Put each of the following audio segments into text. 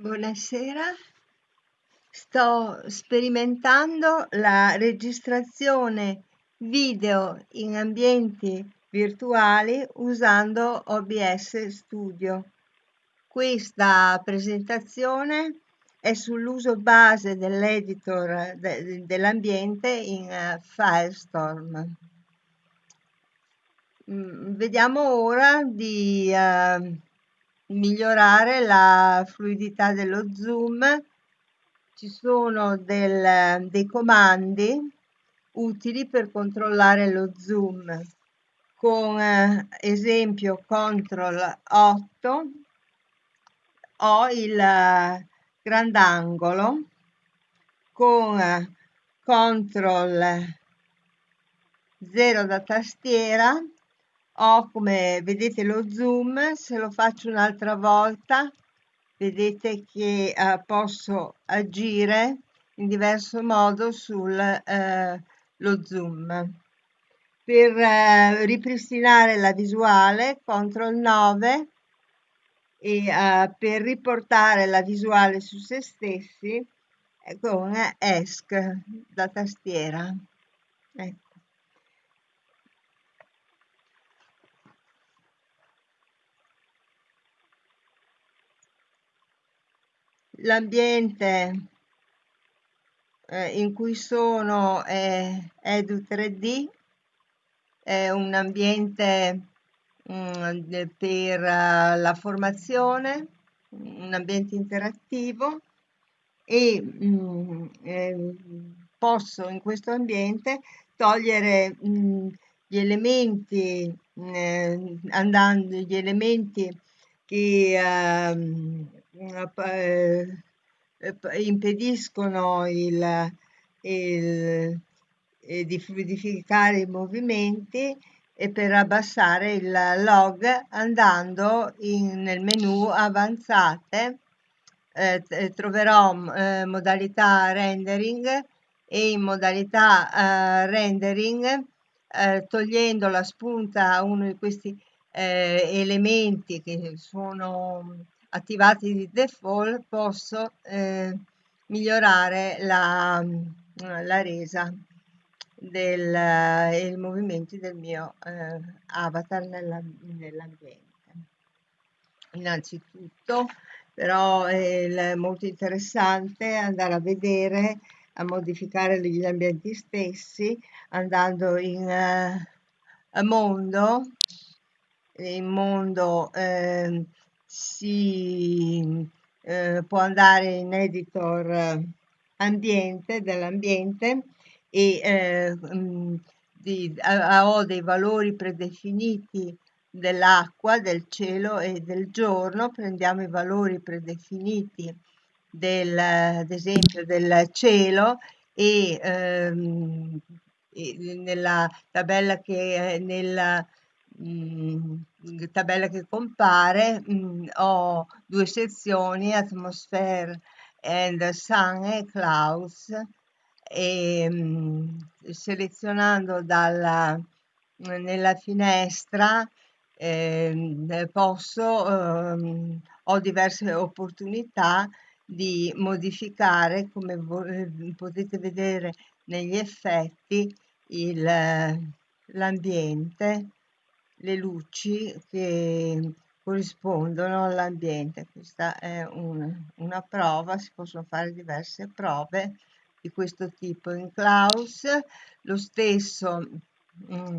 Buonasera, sto sperimentando la registrazione video in ambienti virtuali usando OBS Studio. Questa presentazione è sull'uso base dell'editor de- dell'ambiente in uh, Firestorm. Mm, vediamo ora di uh, migliorare la fluidità dello zoom. Ci sono del, dei comandi utili per controllare lo zoom con eh, esempio CTRL 8 ho il eh, grandangolo con eh, CTRL 0 da tastiera ho come vedete lo zoom se lo faccio un'altra volta vedete che eh, posso agire in diverso modo sul eh, zoom per eh, ripristinare la visuale CTRL 9 e uh, per riportare la visuale su se stessi con ESC da tastiera. Ecco. L'ambiente eh, in cui sono è Edu 3D, è un ambiente Mm, per eh, la formazione, un ambiente interattivo e mm, eh, posso in questo ambiente togliere mm, gli elementi eh, andando gli elementi che ehm, impediscono il, il, di fluidificare i movimenti e per abbassare il log andando in, nel menu avanzate eh, eh, troverò eh, modalità rendering e in modalità eh, rendering eh, togliendo la spunta a uno di questi eh, elementi che sono attivati di default posso migliorare la, la resa del, eh, i movimenti del mio eh, avatar nella, nell'ambiente. Innanzitutto, però è molto interessante andare a vedere, a modificare gli ambienti stessi, andando in uh, mondo, in mondo eh, si eh, può andare in editor ambiente dell'ambiente e eh, mh, di, a, ho dei valori predefiniti dell'acqua, del cielo e del giorno, prendiamo i valori predefiniti del, ad esempio del cielo e, ehm, e nella tabella che, nella, mh, tabella che compare mh, ho due sezioni, atmosphere and sun e clouds e mh, selezionando dalla, nella finestra eh, posso, eh, ho diverse opportunità di modificare, come potete vedere negli effetti, l'ambiente, le luci che corrispondono all'ambiente. Questa è un, una prova, si possono fare diverse prove di questo tipo. In Klaus lo stesso mh, mm,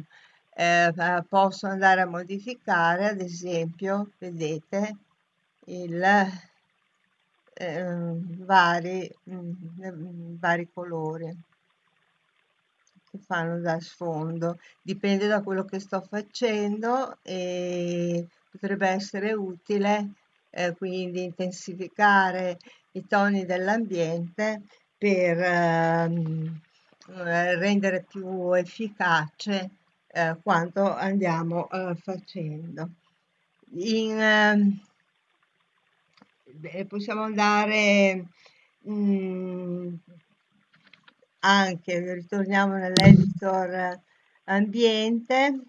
eh, posso andare a modificare, ad esempio, vedete, il eh, vari, mh, mm, vari colori che fanno da sfondo. Dipende da quello che sto facendo e potrebbe essere utile eh, quindi intensificare i toni dell'ambiente per ehm, eh, rendere più efficace eh, quanto andiamo eh, facendo. In, ehm, possiamo andare mh, mm, anche, ritorniamo nell'editor ambiente,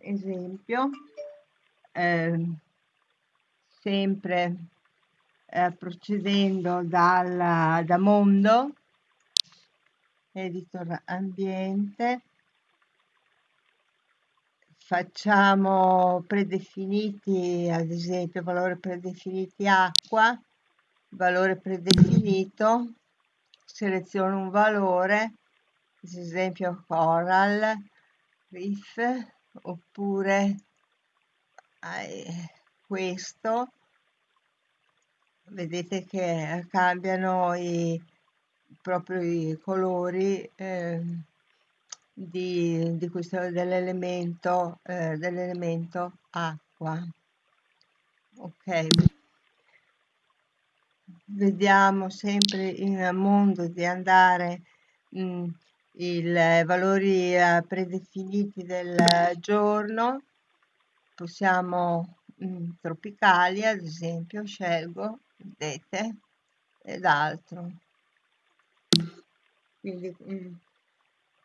esempio, ehm, sempre eh, procedendo dal, da mondo, editor ambiente, facciamo predefiniti, ad esempio valore predefiniti acqua, valore predefinito, seleziono un valore, ad esempio coral, reef, oppure eh, questo, vedete che cambiano i, proprio i colori eh, di, di questo, dell'elemento, eh, dell'elemento acqua. Ok, vediamo sempre in mondo di andare mh, i valori eh, predefiniti del giorno, possiamo mh, tropicali ad esempio, scelgo, vedete, ed altro. Quindi mh,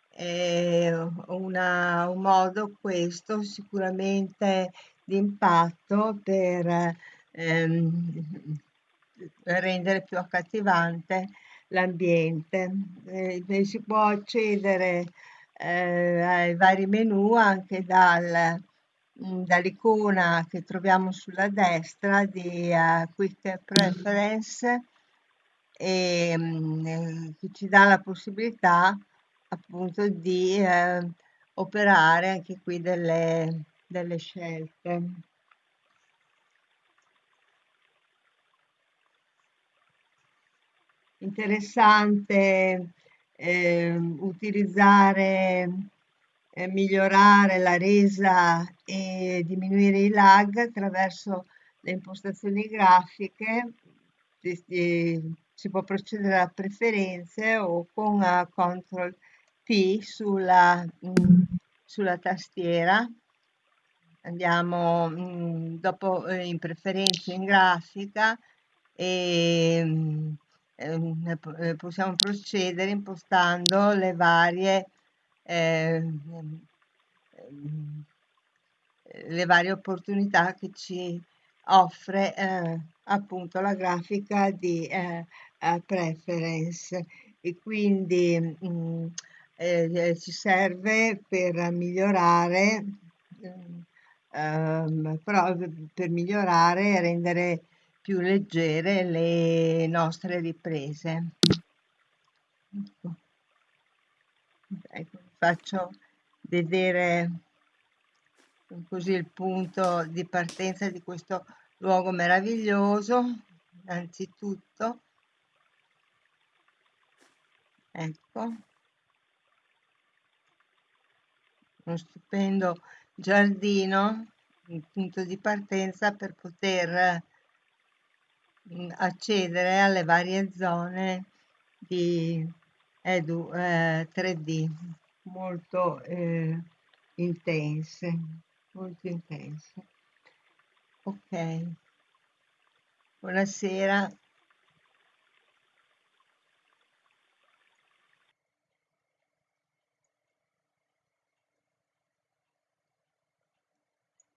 è una, un modo questo sicuramente di impatto per ehm, rendere più accattivante l'ambiente. Eh, si può accedere eh, ai vari menu anche dal, mm, dall'icona che troviamo sulla destra di uh, Quick Preference e um, che ci dà la possibilità appunto di eh, operare anche qui delle, delle scelte. Interessante eh, utilizzare, eh, migliorare la resa e diminuire i lag attraverso le impostazioni grafiche. Si può procedere a preferenze o con uh, CTRL P sulla, mh, mm, sulla tastiera. Andiamo mh, mm, dopo eh, in preferenze in grafica e mh, Ehm, eh, possiamo procedere impostando le varie, ehm, ehm, le varie opportunità che ci offre eh, appunto la grafica di eh, preference. E quindi mh, mm, eh, ci serve per migliorare ehm, però per migliorare e rendere più leggere le nostre riprese. Ecco. Ecco, faccio vedere così il punto di partenza di questo luogo meraviglioso. Innanzitutto, ecco, uno stupendo giardino, un punto di partenza per poter accedere alle varie zone di Edu eh, 3D molto eh, intense, molto intense. Ok, buonasera.